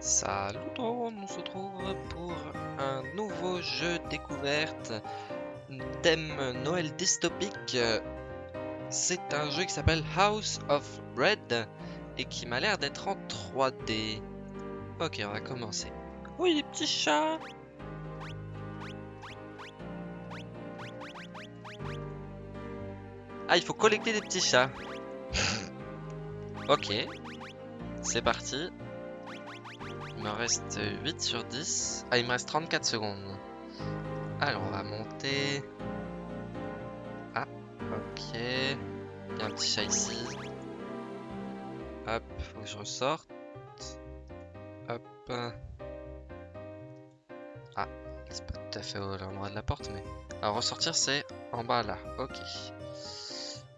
Salut on se retrouve pour un nouveau jeu découverte thème Noël dystopique. C'est un jeu qui s'appelle House of Bread et qui m'a l'air d'être en 3D. Ok, on va commencer. Oui, les petits chats Ah, il faut collecter des petits chats. ok, c'est parti. Il me reste 8 sur 10. Ah, il me reste 34 secondes. Alors, on va monter. Ah, ok. Il y a un petit chat ici. Hop, faut que je ressorte. Hop. Ah, c'est pas tout à fait au l'endroit de la porte, mais... Alors, ressortir, c'est en bas, là. Ok.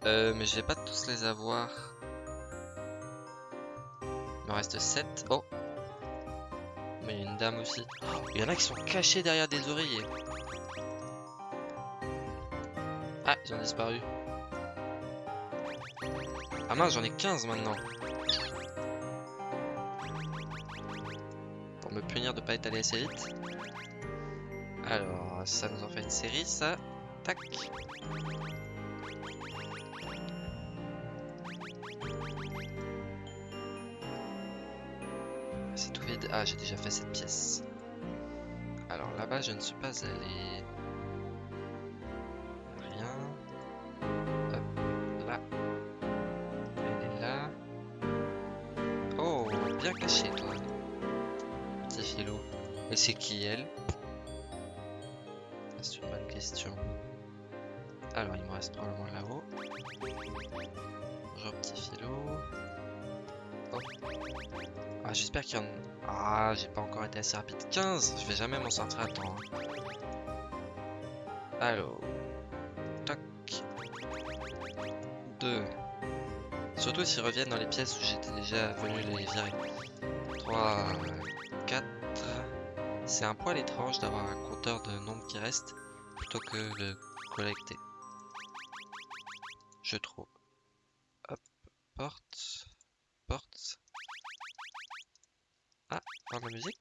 Euh, mais je vais pas tous les avoir. Il me reste 7. Oh une dame aussi. il y en a qui sont cachés derrière des oreillers. Ah, ils ont disparu. Ah mince, j'en ai 15 maintenant. Pour me punir de pas être allé assez vite. Alors, ça nous en fait une série, ça. Tac. Ah, j'ai déjà fait cette pièce. Alors là-bas, je ne suis pas allé. Rien. Hop, là. Elle est là. Oh, bien caché, toi. Petit filou. Et c'est qui, elle? C'est une bonne question. Alors, il me reste probablement là-haut. Bonjour, petit filou. Ah, j'espère qu'il y en a... Ah, j'ai pas encore été assez rapide. 15 Je vais jamais m'en sortir à temps. Hein. Alors. Tac. 2. Surtout s'ils reviennent dans les pièces où j'étais déjà venu les virer. 3. 4. C'est un poil étrange d'avoir un compteur de nombre qui reste plutôt que de collecter. Je trouve. Hop. Porte. Ah, par la musique.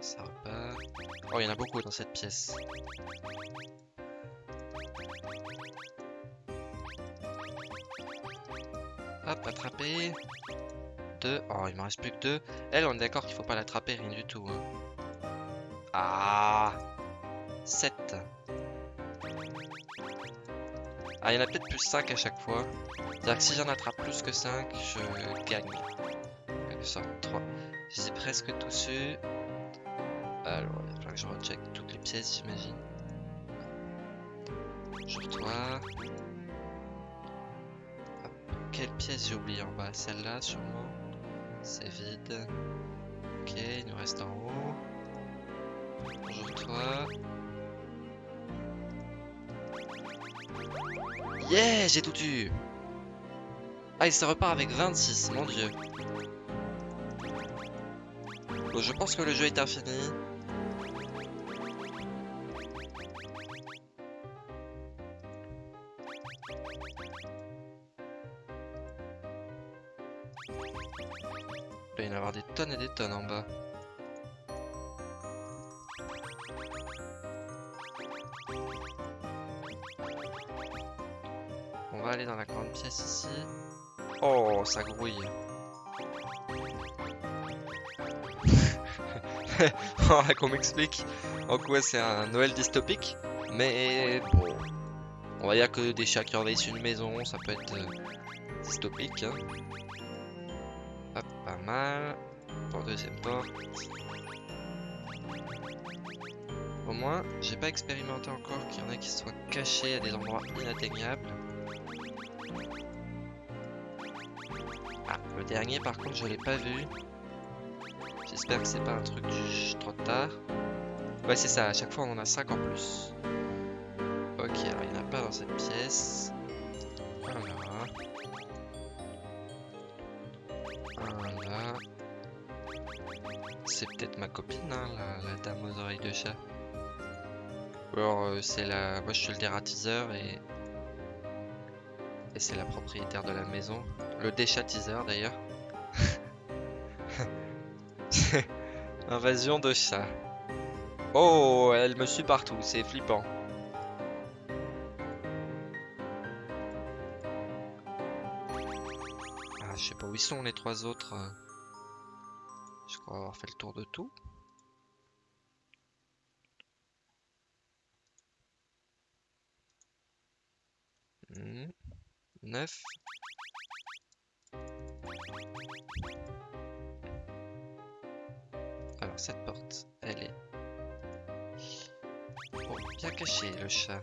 Ça repart. Oh, il y en a beaucoup dans cette pièce. Hop, attraper. Deux. Oh, il m'en reste plus que deux. Elle, on est d'accord qu'il faut pas l'attraper, rien du tout. Hein. Ah 7. Ah, il y en a peut-être plus 5 à chaque fois. C'est-à-dire que si j'en attrape plus que 5, je gagne. Quelque sorte, 3. J'ai presque tout su. Alors, il falloir que je recheck toutes les pièces, j'imagine. Sur toi. Quelle pièce j'ai oublié en bas? Celle-là, sûrement. C'est vide. Ok, il nous reste en haut. Bonjour toi. Yeah, j'ai tout eu ah, il se repart avec 26, mon dieu. Bon, je pense que le jeu est infini. Il va y en avoir des tonnes et des tonnes en bas. Va aller dans la grande pièce ici. Oh, ça grouille. Qu'on m'explique en quoi c'est un Noël dystopique. Mais bon, on va dire que des chats qui envahissent une maison, ça peut être euh, dystopique. Hein. Hop, pas mal. Pour deuxième porte. Au moins, j'ai pas expérimenté encore qu'il y en a qui soient cachés à des endroits inatteignables. Le dernier, par contre, je l'ai pas vu. J'espère que c'est pas un truc trop tard. Ouais, c'est ça. À chaque fois, on en a 5 en plus. Ok, alors il n'y en a pas dans cette pièce. Voilà. Voilà. C'est peut-être ma copine, hein, la, dame aux oreilles de chat. Ou alors, euh, c'est la... Moi, je suis le dératiseur et... Et c'est la propriétaire de la maison. le déchatiseur d'ailleurs. Invasion de chat. Oh, elle me suit partout, c'est flippant. Ah, je sais pas où ils sont les trois autres. Je crois avoir fait le tour de tout. Neuf. Alors cette porte, elle est bien cachée le chat.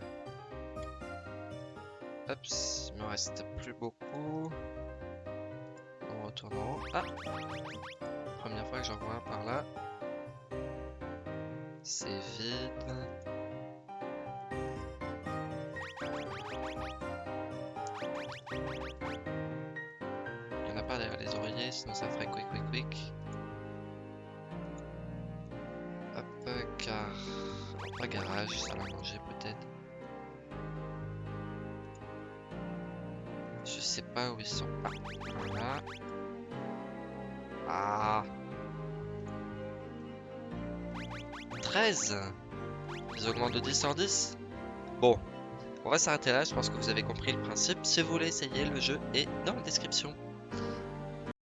Hop, il me reste plus beaucoup. On retourne en haut. Ah Première fois que j'en vois un par là. C'est vide. Derrière les oreillers, sinon ça ferait quick quick quick. car... Pas garage, ça va manger peut-être. Je sais pas où ils sont. Ah, voilà. Ah 13 Ils augmentent de 10 en 10 Bon, on va s'arrêter là, je pense que vous avez compris le principe. Si vous voulez essayer, le jeu est dans la description.